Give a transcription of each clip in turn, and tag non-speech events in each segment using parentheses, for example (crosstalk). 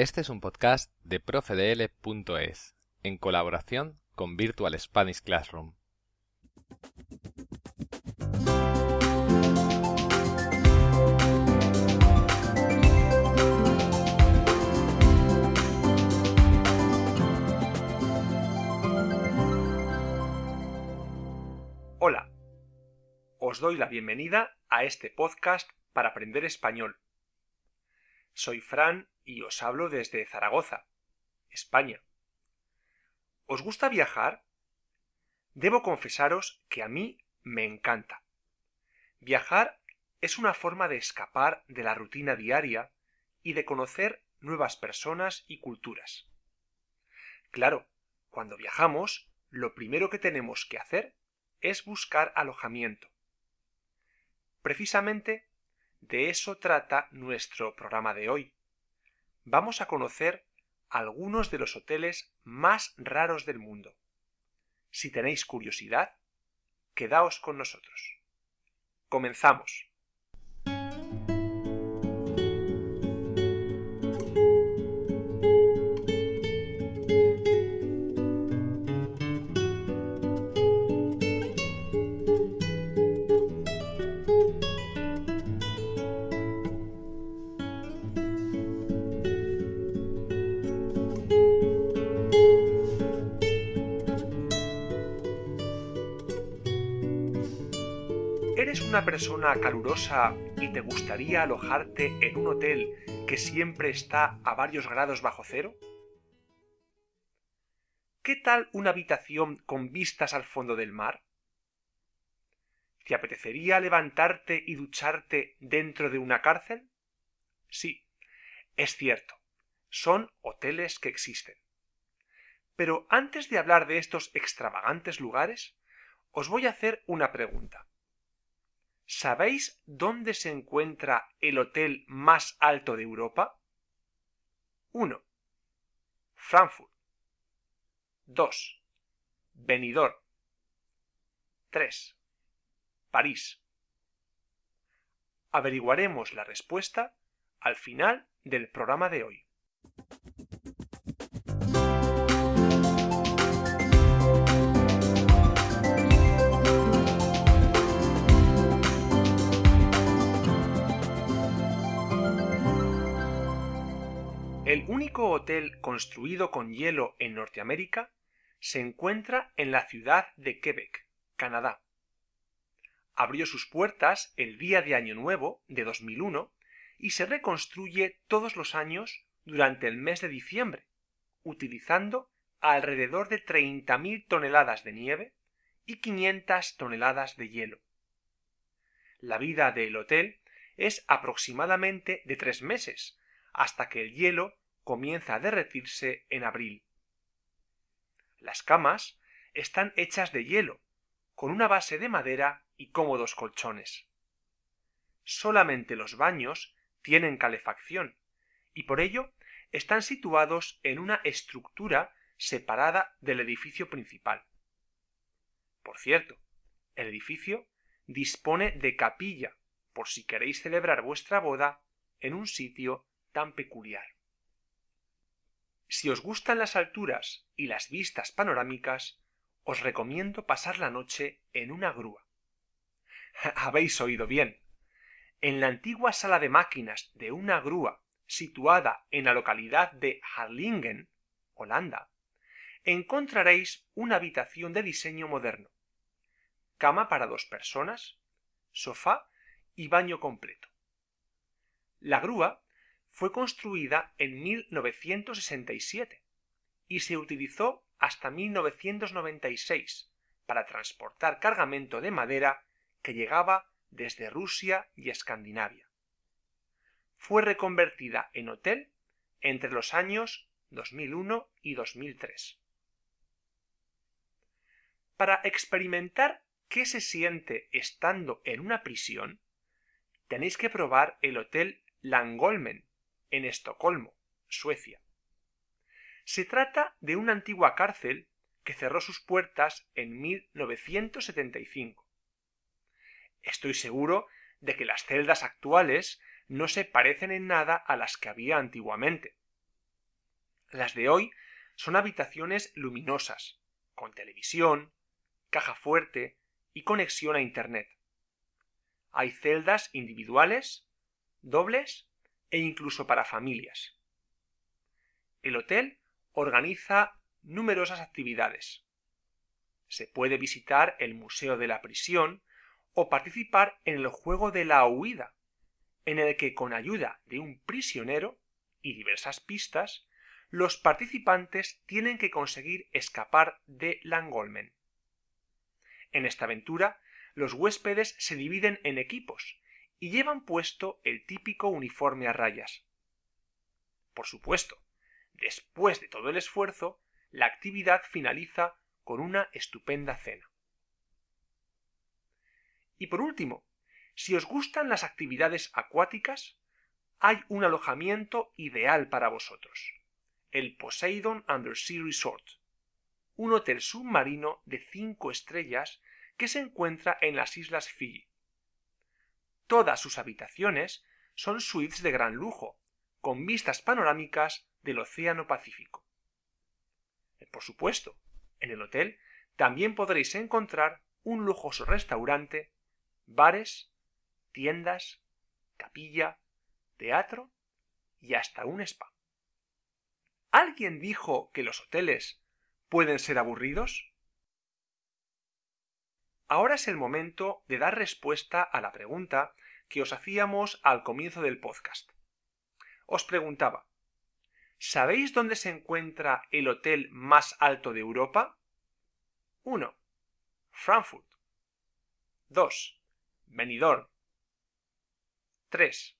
Este es un podcast de profedl.es en colaboración con Virtual Spanish Classroom. Hola, os doy la bienvenida a este podcast para aprender español. Soy Fran y os hablo desde Zaragoza, España. ¿Os gusta viajar? Debo confesaros que a mí me encanta. Viajar es una forma de escapar de la rutina diaria y de conocer nuevas personas y culturas. Claro, cuando viajamos, lo primero que tenemos que hacer es buscar alojamiento. Precisamente de eso trata nuestro programa de hoy. Vamos a conocer algunos de los hoteles más raros del mundo. Si tenéis curiosidad, quedaos con nosotros. Comenzamos. ¿Eres una persona calurosa y te gustaría alojarte en un hotel que siempre está a varios grados bajo cero? ¿Qué tal una habitación con vistas al fondo del mar? ¿Te apetecería levantarte y ducharte dentro de una cárcel? Sí, es cierto, son hoteles que existen. Pero antes de hablar de estos extravagantes lugares, os voy a hacer una pregunta. ¿Sabéis dónde se encuentra el hotel más alto de Europa? 1. Frankfurt. 2. Benidorm. 3. París. Averiguaremos la respuesta al final del programa de hoy. Único hotel construido con hielo en Norteamérica se encuentra en la ciudad de Quebec, Canadá. Abrió sus puertas el día de Año Nuevo de 2001 y se reconstruye todos los años durante el mes de diciembre, utilizando alrededor de 30.000 toneladas de nieve y 500 toneladas de hielo. La vida del hotel es aproximadamente de tres meses, hasta que el hielo comienza a derretirse en abril. Las camas están hechas de hielo, con una base de madera y cómodos colchones. Solamente los baños tienen calefacción, y por ello están situados en una estructura separada del edificio principal. Por cierto, el edificio dispone de capilla por si queréis celebrar vuestra boda en un sitio tan peculiar. Si os gustan las alturas y las vistas panorámicas, os recomiendo pasar la noche en una grúa. (laughs) Habéis oído bien. En la antigua sala de máquinas de una grúa situada en la localidad de Harlingen, Holanda, encontraréis una habitación de diseño moderno, cama para dos personas, sofá y baño completo. La grúa fue construida en 1967 y se utilizó hasta 1996 para transportar cargamento de madera que llegaba desde Rusia y Escandinavia. Fue reconvertida en hotel entre los años 2001 y 2003. Para experimentar qué se siente estando en una prisión, tenéis que probar el hotel Langolmen en Estocolmo, Suecia. Se trata de una antigua cárcel que cerró sus puertas en 1975. Estoy seguro de que las celdas actuales no se parecen en nada a las que había antiguamente. Las de hoy son habitaciones luminosas, con televisión, caja fuerte y conexión a Internet. Hay celdas individuales, dobles e incluso para familias. El hotel organiza numerosas actividades. Se puede visitar el Museo de la Prisión o participar en el juego de la huida, en el que con ayuda de un prisionero y diversas pistas, los participantes tienen que conseguir escapar de Langolmen. En esta aventura, los huéspedes se dividen en equipos y llevan puesto el típico uniforme a rayas. Por supuesto, después de todo el esfuerzo, la actividad finaliza con una estupenda cena. Y por último, si os gustan las actividades acuáticas, hay un alojamiento ideal para vosotros, el Poseidon Undersea Resort, un hotel submarino de 5 estrellas que se encuentra en las islas Fiji. Todas sus habitaciones son suites de gran lujo, con vistas panorámicas del Océano Pacífico. Por supuesto, en el hotel también podréis encontrar un lujoso restaurante, bares, tiendas, capilla, teatro y hasta un spa. ¿Alguien dijo que los hoteles pueden ser aburridos? Ahora es el momento de dar respuesta a la pregunta que os hacíamos al comienzo del podcast. Os preguntaba, ¿sabéis dónde se encuentra el hotel más alto de Europa? 1. Frankfurt. 2. Benidorm. 3.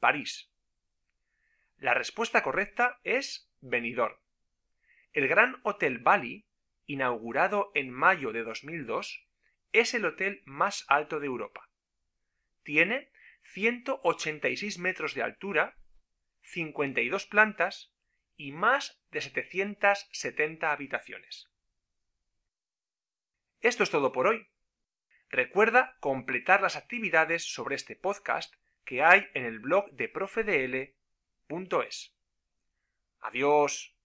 París. La respuesta correcta es Benidorm. El Gran Hotel Bali, inaugurado en mayo de 2002, es el hotel más alto de Europa. Tiene 186 metros de altura, 52 plantas y más de 770 habitaciones. Esto es todo por hoy. Recuerda completar las actividades sobre este podcast que hay en el blog de profedl.es. Adiós.